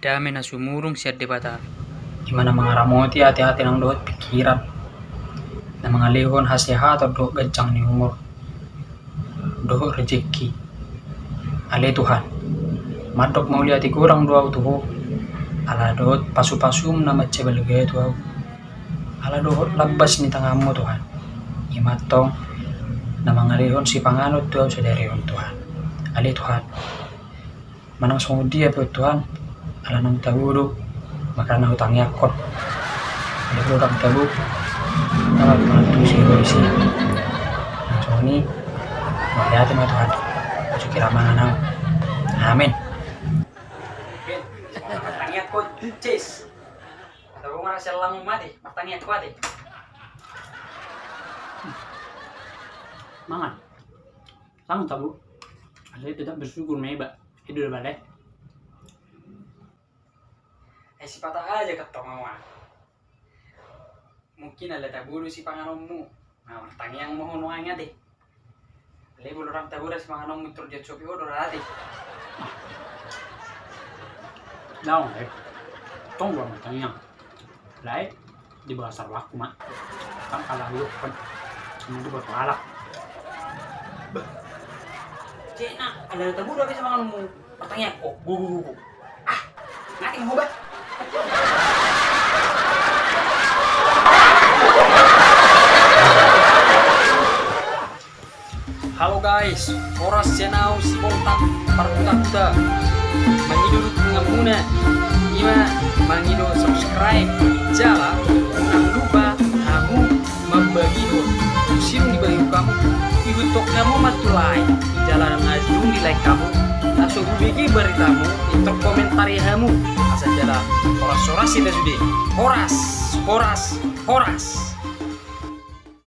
Dame na sumurung siya debata. Gimana mengaramoti hati-hati nang doot pikiran. Na mga lihon hasihat atau doot gancang ni umur. Doot rezeki. Ale Tuhan. Madok mau lihat kurang doa tuh. Ala doot pasu-pasum na macebal gaya. Ala doot labas ni tangamu Tuhan. Imatong na mga lihon si panganot tuh sa darihon Tuhan. Ale Tuhan. Manang sumudi ya Tuhan. Ala nang tawuro. Maka na utang yakot. Ada orang tabu. Nama penantu si Roisi. Langsung ini. Melihat sama Tuhan. Masuk kira mana Amin. Pertanyaan ko, Cis. Atau nga siya lang mati, pertanyaan ko ate. Mangan. Lang tabu. Saya tidak bersyukur meba. Itu udah balik. Eh si patah aja ketong mama. Mungkin ada taburu si panganommu. Nah, pertanyaan mau nuangnya deh. Lebo orang tabura si panganommu terjadi sopi odor ade. Daun, eh. Tong gua pertanyaan. Lai di bawah sarwaku mak. Kan kalah lu kan. Ini buat palak. Cek nak, ada tabura bisa panganommu. Pertanyaan kok, gu gu gu. Ah, nanti mau bat. Halo guys, oras senau si bontak parkuta-kuta Mangido ngamuna Ima mangido subscribe. Jala Jangan lupa kamu membagi do Sirung di bagi kamu. Ikut tok kamu matulai Jalan ngajung di like kamu. Langsung bagi beritamu Itu komentari kamu Horas-horas kita Horas Horas Horas